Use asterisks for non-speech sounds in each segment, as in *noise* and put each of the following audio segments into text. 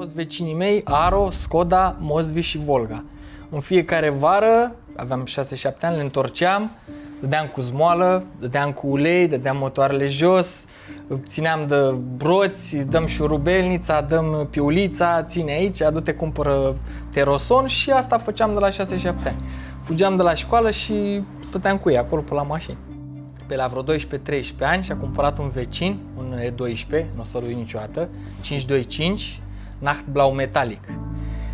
toți vecinii mei, Aro, Skoda, Mozvi și Volga. În fiecare vară, aveam 6-7 ani, le întorceam, dădeam cu zmoală, dădeam cu ulei, dădeam motoarele jos, țineam de broți, dăm șurubelnița, dăm piulița, ține aici, adu-te cumpără teroson și asta făceam de la 6-7 ani. Fugeam de la școală și stăteam cu ei acolo pe la mașini. Pe la vreo 12-13 ani și-a cumpărat un vecin, un E12, nu o să lui niciodată, 525, Nachtblau Metallic.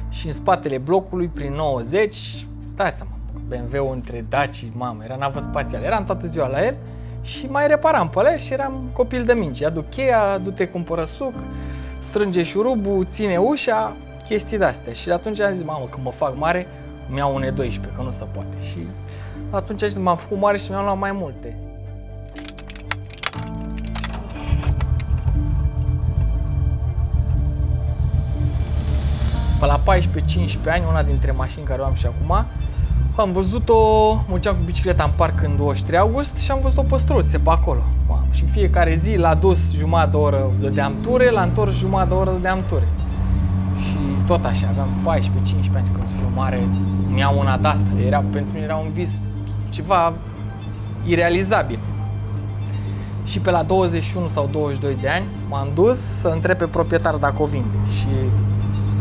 Și în spatele blocului, prin 90, stai seama, BMW-ul între Daci, mamă, era navă spațială. Eram toată ziua la el și mai reparam pe ele și eram copil de minci. Aduc cheia, du-te cumpără suc, strânge șurubul, ține ușa, chestii de-astea. Și atunci am zis, mamă, când mă fac mare, mi iau un E12, că nu se poate. Și atunci am zis, m-am făcut mare și mi-am luat mai multe. Pe la 14-15 ani, una dintre mașini care o am și acum, am văzut-o, mergeam cu bicicleta în parc în 23 august și am văzut-o păstruțe pe acolo. Mamă, și în fiecare zi l-a dus jumătate de oră dădeam ture, l-a întors jumătate de oră dădeam ture. Și tot așa, aveam 14-15 ani când fiu mare, mi-au una de asta. Era, pentru mine era un vis ceva irealizabil. Și pe la 21 sau 22 de ani m-am dus să întreb pe proprietar dacă o vinde. Și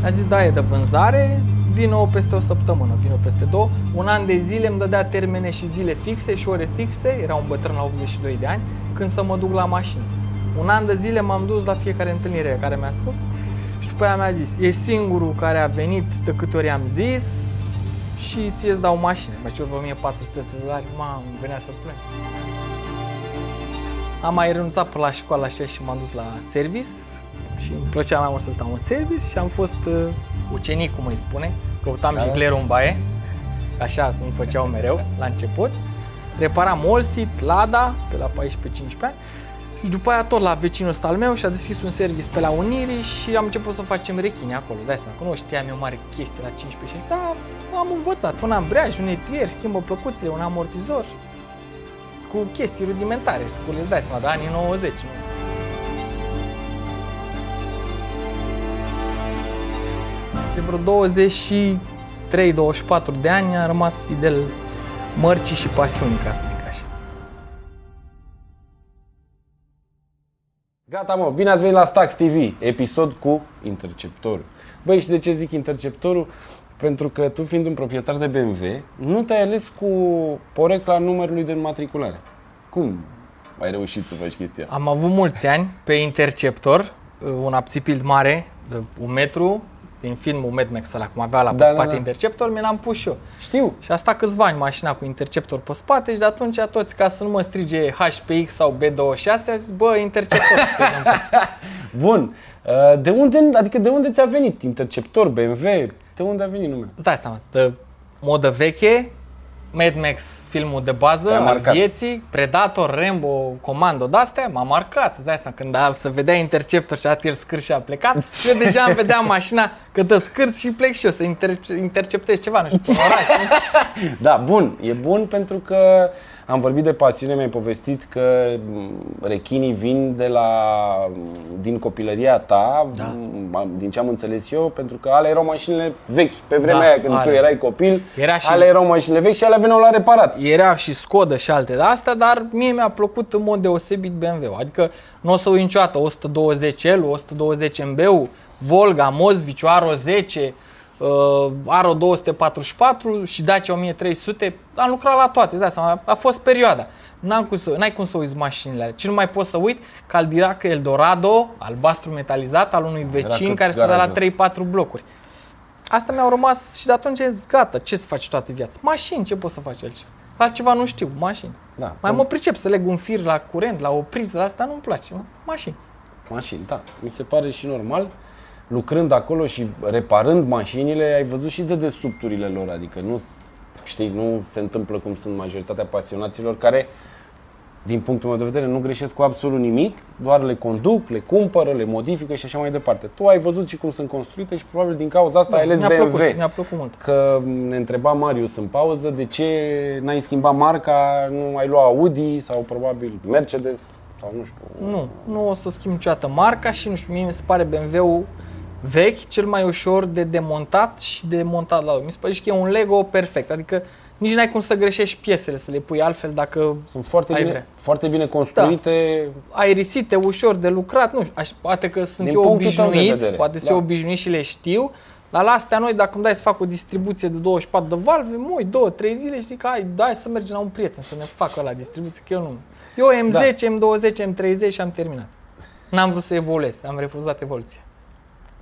a zis, da, e de vânzare, vină peste o săptămână, vină peste două. Un an de zile îmi dădea termene și zile fixe și ore fixe, era un bătrân la 82 de ani, când să mă duc la mașină. Un an de zile m-am dus la fiecare întâlnire care mi-a spus și după aia mi-a zis, ești singurul care a venit de câte ori am zis și ție îți dau mașină. Mă cer 1400 de dolari, mamă, venea să plâng. Am mai renunțat pe la școală așa și m-am dus la service și îmi plăcea mai mult să stau în service și am fost uh, ucenic, cum îi spune. Căutam da. jiglerul în baie, așa îmi făceau mereu la început. Reparam Olsit, Lada, pe la 14-15 ani. Și după aia tot la vecinul ăsta al meu și-a deschis un service pe la Unirii și am început să facem rechini acolo. Dai seama că nu știam eu mare chestie la 15 și dar am învățat un ambreiaj, un etrier, schimbă plăcuțele, un amortizor cu chestii rudimentare, scule, dai seama, de anii 90, nu? De vreo 23-24 de ani am rămas fidel mărcii și pasiunii, ca să zic așa. Gata mă, bine ați venit la Stax TV, episod cu interceptorul. Băi, și de ce zic interceptorul? Pentru că tu fiind un proprietar de BMW, nu te-ai ales cu porecla numărului de înmatriculare. Cum ai reușit să faci chestia asta? Am avut mulți ani pe interceptor, un apțipild mare de un metru, din filmul Mad Max ăla, cum avea la pe Da, da, spate da. interceptor, mi l-am pus și eu. Știu. Și a stat câțiva ani mașina cu interceptor pe spate și de atunci toți, ca să nu mă strige HPX sau B26, a zis, bă, interceptor. *laughs* Bun. Uh, De unde, adică de unde ți-a venit interceptor, BMW? De unde a venit numele? Îți dai seama, de modă veche, Mad Max, filmul de bază Te-a al marcat. vieții, Predator, Rambo, Comando, de-astea, m-a marcat. Îți dai seama, când a, se vedea interceptor și a tir scârș și a plecat, eu deja îmi vedeam mașina că dă scârți și plec și eu să inter- interceptez ceva, nu știu, pe un oraș. nu? *laughs* Da, bun. E bun pentru că am vorbit de pasiune, mi-ai povestit că m, rechinii vin de la, din copilăria ta, Da. m, din ce am înțeles eu, pentru că alea erau mașinile vechi. Pe vremea Da, aia când tu alea. erai copil, Era și- alea erau mașinile vechi și alea veneau la reparat. Era și Skoda și alte de astea, dar mie mi-a plăcut în mod deosebit BMW-ul. Adică nu o să uit niciodată 120L, 120 MB, Volga, Mozviciu, Aro 10, uh, Aro 244 și Dacia 1300. Am lucrat la toate, îți dai seama, a fost perioada. N-am cum să, n-ai cum să uiți mașinile alea. Ce nu mai pot să uit? Caldirac Eldorado, albastru metalizat, al unui vecin cât care stătea la garajul 3-4 blocuri. Asta mi-au rămas și de atunci am zis, gata, ce să faci toată viața? Mașini, ce poți să faci altceva? Altceva nu știu, mașini. Da, Mai mă pricep să leg un fir la curent, la o priză, la asta nu-mi place. mă. Mașini. Mașini, da. Mi se pare și normal. Lucrând acolo și reparând mașinile, ai văzut și de desubturile lor. Adică nu, știi, nu se întâmplă cum sunt majoritatea pasionaților care, din punctul meu de vedere, nu greșesc cu absolut nimic, doar le conduc, le cumpără, le modifică și așa mai departe. Tu ai văzut și cum sunt construite și probabil din cauza asta ai ales Da, mi-a BMW. plăcut, mi-a plăcut mult. Că ne întreba Marius în pauză de ce n-ai schimbat marca, nu ai luat Audi sau probabil Mercedes sau nu știu. Nu, nu o să schimb niciodată marca și nu știu, mie mi se pare BMW-ul vechi, cel mai ușor de demontat și de montat la loc. Mi se pare și că e un Lego perfect, adică nici n-ai cum să greșești piesele, să le pui altfel dacă Sunt foarte Ai bine, vrea. foarte bine construite. aerisite, ușor de lucrat, nu știu, aș, poate că sunt Din eu punctul tău de obișnuit, vedere, poate sunt da. eu obișnuit și le știu, dar la astea noi, dacă îmi dai să fac o distribuție de 24 de valve, moi, 2, 3 zile și zic, hai, dai să mergem la un prieten să ne facă la distribuție, că eu nu. Eu M10, M20, M30 și am terminat. N-am vrut să evoluez, am refuzat evoluția.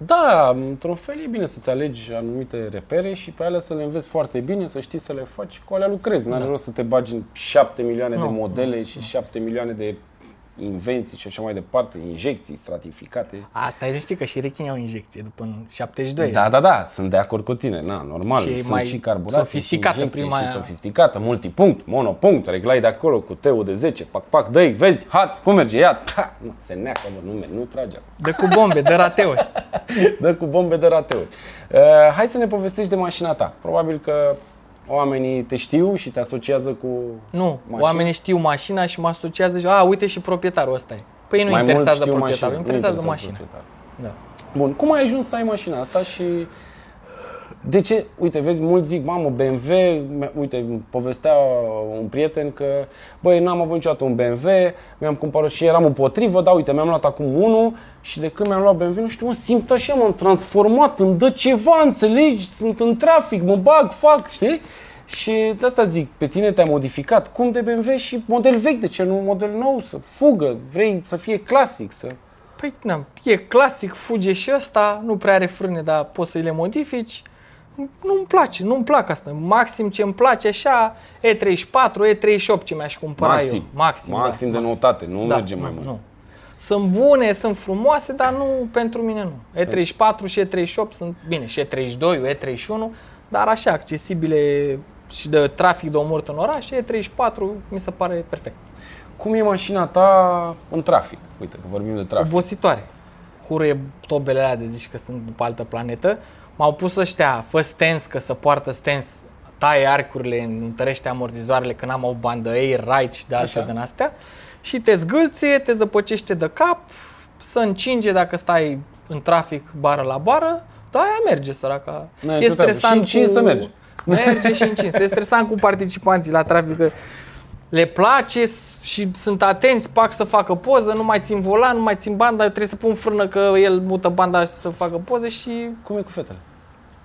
Da, într-un fel e bine să-ți alegi anumite repere și pe alea să le înveți foarte bine, să știi să le faci, cu alea lucrezi. N-are rost să te bagi în 7 milioane de Nu, modele și 7 milioane de invenții și așa mai departe, injecții stratificate. Asta e, știi că și rechinii au injecție după în 72. Da, da, da, sunt de acord cu tine, na, normal, Și e sunt mai și carburații, sofisticată și injecții, prima și aia. sofisticată, multipunct, monopunct, reglai de acolo cu teu de 10, pac, pac, dă vezi, hați, cum merge, ia, pa, nu, se neacă, mă, nu, merge, nu trage acum. De cu bombe, de rateuri. Dă cu bombe de *laughs* rateuri. Uh, hai să ne povestești de mașina ta. Probabil că oamenii te știu și te asociază cu Nu, mașini. oamenii știu mașina și mă asociază și, a, uite și proprietarul ăsta e. Păi nu Mai mulți interesează știu proprietarul, mașina, interesează nu mașina. proprietarul. Da. Bun, cum ai ajuns să ai mașina asta și de ce? Uite, vezi, mulți zic, mamă, BMW, mi- uite, îmi povestea un prieten că, băi, n-am avut niciodată un BMW, mi-am cumpărat și eram împotrivă, dar uite, mi-am luat acum unul și de când mi-am luat BMW, nu știu, mă, simt așa, m-am transformat, îmi dă ceva, înțelegi, sunt în trafic, mă bag, fac, știi? Și de asta zic, pe tine te-a modificat, cum de BMW și model vechi, de ce nu un model nou, să fugă, vrei să fie clasic, să... Păi, na, e clasic, fuge și ăsta, nu prea are frâne, dar poți să le modifici. Nu-mi place, nu-mi plac asta. Maxim ce îmi place așa, E34, E38 ce mi-aș cumpăra Maxim. eu. Maxim, Maxim da. de noutate, nu Da, merge mai nu, mult. Nu. Sunt bune, sunt frumoase, dar nu pentru mine nu. E34 și E38 sunt bine, și E32, E31, dar așa accesibile și de trafic de omorât în oraș, E34 mi se pare perfect. Cum e mașina ta în trafic? Uite că vorbim de trafic. Obositoare. Huruie tobele alea de zici că sunt după altă planetă. M-au pus ăștia, fă stens, că să poartă stens, taie arcurile, întărește amortizoarele, că n-am o bandă air, right și de altfel Așa. din astea. Și te zgâlție, te zăpăcește de cap, să încinge dacă stai în trafic bară la bară, da, aia merge săraca. N-ai nicio treabă. Și încins să merge. Merge și încins. E stresant cu participanții la trafic, că le place s- și sunt atenți, pac să facă poză, nu mai țin volan, nu mai țin banda, eu trebuie să pun frână că el mută banda și să facă poze și Cum e cu fetele?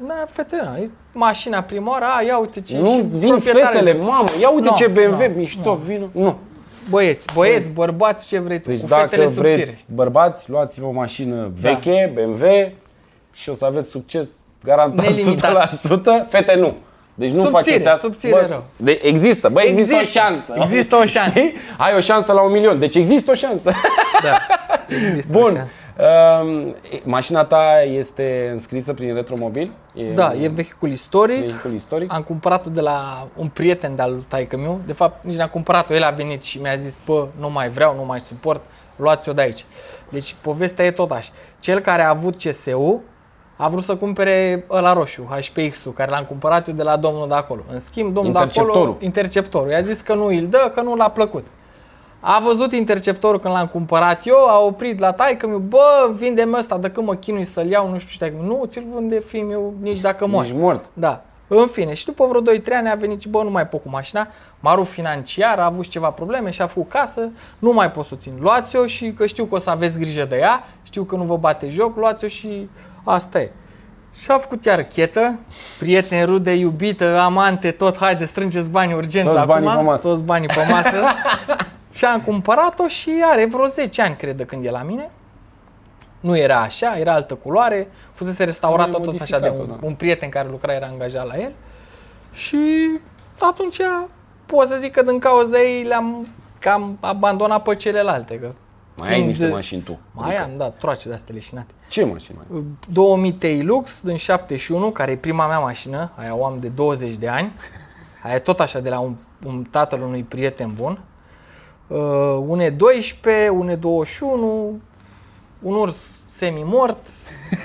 na, fetele, na, e mașina prima oară, a, ia uite ce Nu și vin proprietarul- fetele, mamă, ia uite Nu, ce BMW nu, mișto, vină. Nu. Băieți, băieți, bărbați, ce vrei tu, Deci cu dacă fetele subțire. vreți bărbați, luați-vă o mașină Da. veche, BMW și o să aveți succes garantat Nelimitat. 100%. Fete nu. Deci nu Subțire, faceți asta. subțire rău. de, există, bă, există, Există, o șansă. există o șansă. Știi? Ai o șansă la un milion, deci există o șansă. Da, *laughs* există o Bun. șansă. Um, mașina ta este înscrisă prin Retromobil? E Da, un e vehicul istoric. vehicul istoric? Am cumpărat-o de la un prieten de-al lui taică meu. De fapt, nici n-am cumpărat-o. El a venit și mi-a zis, bă, nu mai vreau, nu mai suport, luați-o de aici. Deci, povestea e tot așa. Cel care a avut CSU a vrut să cumpere ăla roșu, HPX-ul, care l-am cumpărat eu de la domnul de acolo. În schimb, domnul de acolo, Interceptorul. interceptorul, i-a zis că nu îl dă, că nu l-a plăcut. A văzut interceptorul când l-am cumpărat eu, a oprit la taică mi bă, vinde-mi ăsta, de când mă chinui să-l iau, nu știu ce, nu, ți-l vinde fiul meu nici dacă mor. Ești mort. Da. În fine, și după vreo 2-3 ani a venit și bă, nu mai pot cu mașina, marul financiar a avut și ceva probleme și a făcut casă, nu mai pot să o țin. Luați-o și că știu că o să aveți grijă de ea, știu că nu vă bate joc, luați-o și asta e. Și a făcut iar chetă, prieteni, rude, iubită, amante, tot, haide, strângeți bani urgent Toți acum, banii pe masă. toți banii pe masă. *laughs* și am cumpărat-o și are vreo 10 ani, cred, de când e la mine. Nu era așa, era altă culoare, fusese restaurată Mai tot așa de un, modificată, da. un prieten care lucra, era angajat la el. Și atunci pot să zic că din cauza ei le-am cam abandonat pe celelalte. Că Mai ai fiind- niște mașini tu. Mai am, da, troace de astea leșinate. Ce mașini mai ai? 2000 T-Lux din 71, care e prima mea mașină, aia o am de 20 de ani. Aia e tot așa de la un, un tatăl unui prieten bun. Uh, un E12, un E21, un urs semi-mort,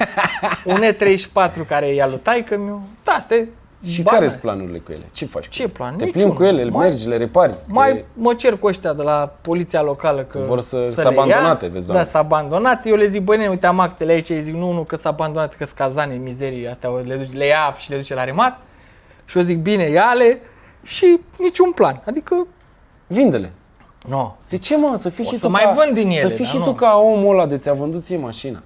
*laughs* un E34 care e al lui taică meu. Da, asta e Și banale. care sunt planurile cu ele? Ce faci? cu Ce ele? plan? Te Niciunul. plimbi cu ele, Mai- mergi, le repari. Mai le... mă cer cu ăștia de la poliția locală că Vor să- să să le ia. abandonate, vezi, Da, doamne. să abandonate. Eu le zic, băi, nene, uite, am actele aici. Ei zic, nu, nu, că s-a abandonat, că scazane, mizerii astea, o le, duce, le ia și le duce la remat. Și eu zic, bine, ia-le și niciun plan. Adică, Vinde-le. nu. De ce, mă? Să fii O și să tu mai ca, vând din ele, Să fii dar și nu. tu ca omul ăla de ți-a vândut ție mașina.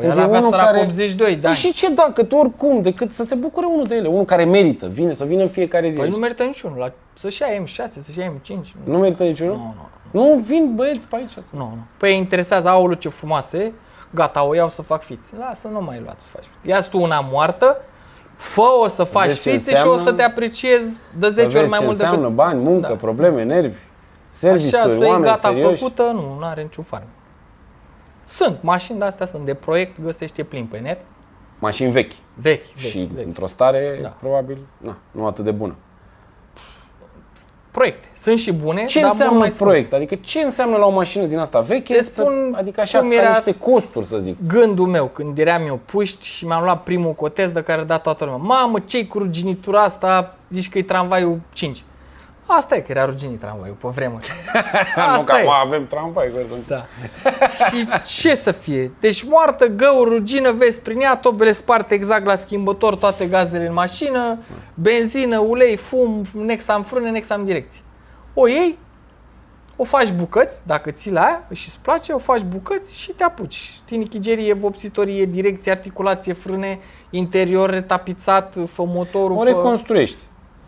Păi Când el e avea unul sărac care- 82 de Păi ani. și ce dacă, tu oricum, decât să se bucure unul de ele, unul care merită, vine, să vină în fiecare zi. Păi aici. nu merită niciunul. La, să-și ia M6, să-și ia M5. nu merită niciunul? Nu, nu, Nu, vin băieți pe aici. Să... nu. nu. Păi interesează, aoleu ce frumoasă e, gata, o iau să fac fiți. Lasă, nu mai luați să faci fiți. Ia tu una moartă, fă-o să faci vezi ce fițe și o înseamnă- să te apreciezi de 10 Să ori vezi mai ce mult înseamnă decât... bani, muncă, Da. probleme, nervi, Așa, serviciuri, să e oameni gata serioși. făcută, nu, nu are niciun farm. Sunt, mașini de astea sunt de proiect, găsește plin pe net, Mașini vechi. vechi, vechi, și vechi. într-o stare, Da. probabil, na, nu atât de bună. Proiecte, sunt și bune, Ce dar mult înseamnă mai scumpe. proiect? Adică ce înseamnă la o mașină din asta veche? Îți spun să, adică așa, cum ca era- niște costuri, să zic. gândul meu când eram eu puști și mi-am luat primul cotez de care a dat toată lumea. Mamă, ce-i cu ruginitura asta? Zici că e tramvaiul 5. Asta e că era ruginit tramvaiul pe vremuri. *laughs* nu, că Asta e. acum avem tramvai. că atunci- Da. *laughs* și ce să fie? Deci moartă, găuri, rugină, vezi prin ea, tobele sparte exact la schimbător, toate gazele în mașină, benzină, ulei, fum, nexa în frâne, nexa în direcție. O iei, o faci bucăți, dacă ții la aia și îți place, o faci bucăți și te apuci. Tinichigerie, vopsitorie, direcție, articulație, frâne, interior retapizat, fă motorul, O fă...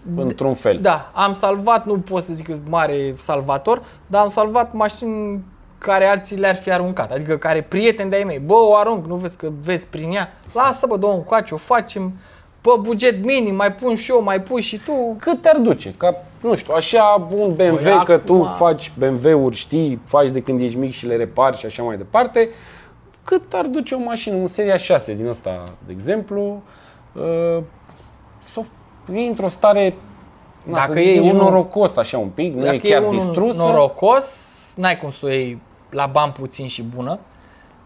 reconstruiești, într-un fel. Da, am salvat, nu pot să zic că mare salvator, dar am salvat mașini care alții le-ar fi aruncat. Adică care prieteni de-ai mei, bă, o arunc, nu vezi că vezi prin ea? Lasă, bă, două încoace, o facem, pe buget minim, mai pun și eu, mai pui și tu. Cât te-ar duce? Ca, nu știu, așa un BMW, Păi, că tu acum- faci BMW-uri, știi, faci de când ești mic și le repari și așa mai departe. Cât ar duce o mașină, un Seria 6 din asta, de exemplu, uh, să o iei într-o stare, na, Dacă să zic, iei nici unul- norocos așa un pic, nu e Dacă chiar e unul distrusă. norocos, n-ai cum să o iei la bani puțin și bună.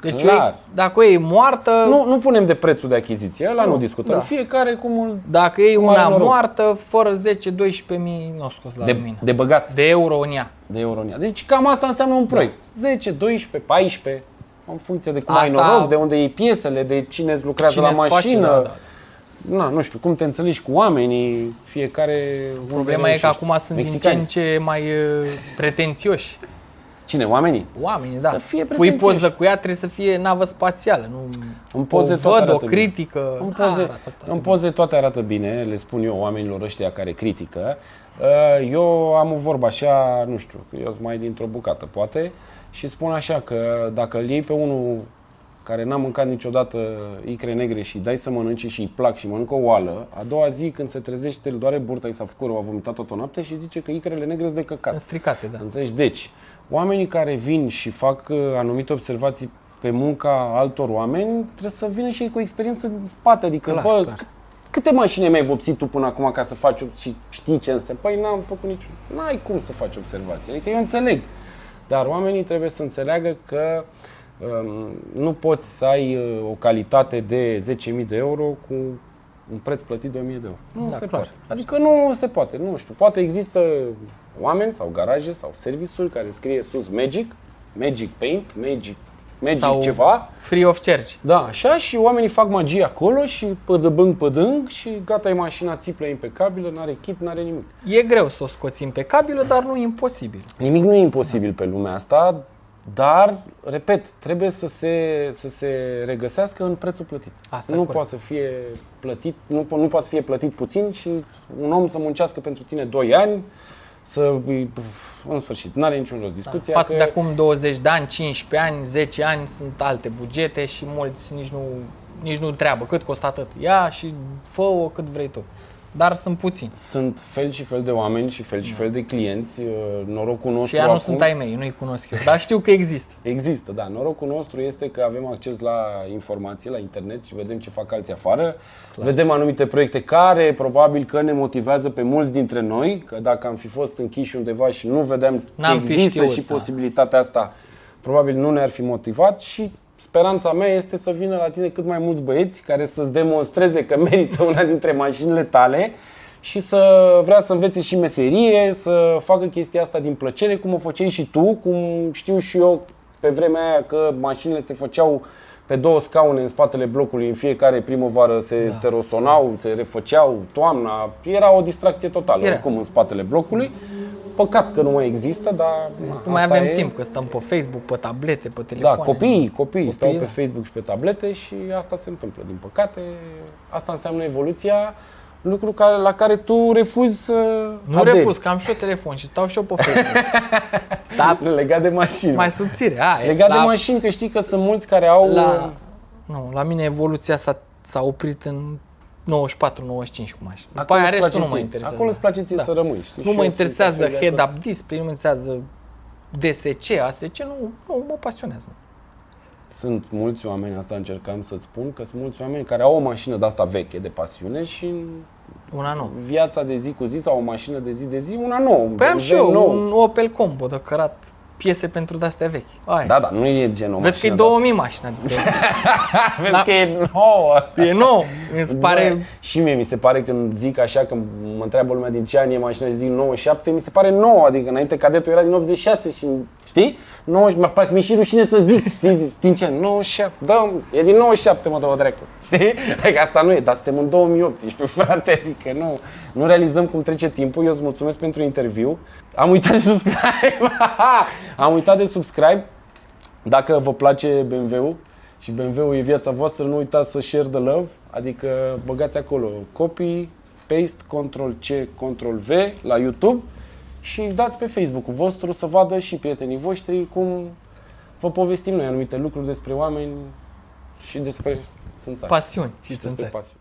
Deci o Clar. iei, dacă o iei moartă, Nu, nu punem de prețul de achiziție, ăla nu, Nu, discutăm. da. Fiecare cum îl... dacă iei Cum are una noroc. moartă, fără 10-12 mii, nu o scos la De, lumină. de băgat. De euro în ea. de euro în ea. Deci cam asta înseamnă un proiect. 10, 12, 14, în funcție de cum ai Asta- noroc, de unde iei piesele, de cine îți lucrează Cine la îți face, mașină. da, da. Na, nu știu, cum te înțelegi cu oamenii, fiecare... unde Problema e că reușești. acum sunt din ce Mexicani. în ce mai uh, pretențioși. Cine, oamenii? Oamenii, da. Să fie Pui pretențioși. poză cu ea, trebuie să fie navă spațială, nu În poze o toate văd, o arată bine. critică. În Da, poze, arată toate în bine. poze toate arată bine, le spun eu oamenilor ăștia care critică. Uh, Eu am o vorbă așa, nu știu, că eu sunt mai dintr-o bucată, poate, și spun așa că dacă îl iei pe unul care n-a mâncat niciodată icre negre și dai să mănânce și îi plac și mănâncă o oală, a doua zi când se trezește, îl doare burta, i s-a făcut rău, a vomitat toată noapte și zice că icrele negre sunt de căcat. Sunt stricate, da. Înțelegi? Deci, oamenii care vin și fac uh, anumite observații pe munca altor oameni, trebuie să vină și ei cu experiență în spate. Adică, Clar, bă, clar. câte mașini mai vopsit tu până acum ca să faci ob- și știi ce înseamnă? Păi n-am făcut niciun. N-ai cum să faci observații. Adică eu înțeleg. Dar oamenii trebuie să înțeleagă că um, nu poți să ai uh, o calitate de 10.000 de euro cu un preț plătit de 1.000 de euro. Nu Da, se clar. poate. Adică nu se poate. Nu știu. Poate există oameni sau garaje sau serviciuri care scrie sus Magic, Magic Paint, Magic, Magic Sau- ceva. Free of charge. Da, așa și oamenii fac magie acolo și pădăbâng, pădâng și gata, e mașina țiplă impecabilă, n-are kit, n-are nimic. E greu să o scoți impecabilă, dar nu imposibil. Nimic nu e imposibil pe lumea asta, dar, repet, trebuie să se, să se regăsească în prețul plătit. Asta nu corect. poate să fie plătit, nu, po- nu poate să fie plătit puțin și un om să muncească pentru tine 2 ani, să, în sfârșit, nu are niciun rost discuția. Față că de acum 20 de ani, 15 ani, 10 ani, sunt alte bugete și mulți nici nu, nici nu treabă. Cât costă atât? Ia și fă-o cât vrei tu. Dar sunt puțini. Sunt fel și fel de oameni și fel și fel de clienți. Uh, Norocul nostru Și ea nu acum... sunt ai mei, nu-i cunosc eu. Dar știu că există. *laughs* Există, da. Norocul nostru este că avem acces la informații, la internet și vedem ce fac alții afară. Vedem anumite proiecte care probabil că ne motivează pe mulți dintre noi, că dacă am fi fost închiși undeva și nu vedeam că N-am fi există știut, și da. posibilitatea asta, probabil nu ne-ar fi motivat și speranța mea este să vină la tine cât mai mulți băieți care să-ți demonstreze că merită una dintre mașinile tale și să vrea să învețe și meserie, să facă chestia asta din plăcere, cum o făceai și tu, cum știu și eu pe vremea aia că mașinile se făceau pe două scaune în spatele blocului, în fiecare primăvară se da. terosonau, se refăceau, toamna, era o distracție totală Era. oricum în spatele blocului. Păcat că nu mai există, dar na, Nu mai asta avem e. timp, că stăm pe Facebook, pe tablete, pe Da, telefoane. copiii, copiii stau Copiii, pe da. Facebook și pe tablete și asta se întâmplă, din păcate. Asta înseamnă evoluția, lucru care, la care tu refuzi să Nu aderi. refuz, că am și eu telefon și stau și eu pe Facebook. *laughs* Dar Legat de mașini. mai subțire. A, e, Legat la, de mașini, că știi că sunt mulți care au... La, nu, la mine evoluția s-a, s-a oprit în 94-95 cu mașini. După Acolo aia îți restul place nu mă ție. interesează. Acolo îți place ție Da. să rămâi, știi? Nu Și mă eu sunt interesează la fel de acord. head-up display, nu mă interesează DSC, ASC, nu, nu mă pasionează. Sunt mulți oameni, asta încercam să-ți spun, că sunt mulți oameni care au o mașină de asta veche, de pasiune și în Una nouă. viața de zi cu zi sau o mașină de zi de zi, una nouă. un Păi am și BMW eu nou. un Opel Combo de cărat piese pentru de-astea vechi. Aia. Da, da, nu e genul Vezi că e mașină de 2000 mașina, adică asta. *laughs* Vezi Da. că e nouă. e nou. Mi se pare... Bă, și mie mi se pare când zic așa, când mă întreabă lumea din ce an e mașina și zic 97, mi se pare nouă, adică înainte cadetul era din 86 și știi? 90, mă parcă mi-e și rușine să zic, știi, din ce? 97, da, e din 97, mă dă o dracu, știi? Adică asta nu e, dar suntem în 2018, frate, adică nu, nu realizăm cum trece timpul, eu îți mulțumesc pentru interviu. Am uitat de subscribe, *laughs* am uitat de subscribe, dacă vă place BMW-ul și BMW-ul e viața voastră, nu uitați să share the love, adică băgați acolo copy, paste, Ctrl C, Ctrl V la YouTube și dați pe Facebook-ul vostru să vadă și prietenii voștri cum vă povestim noi anumite lucruri despre oameni și despre țânțari. Pasiuni și și despre țânțari. pasiuni.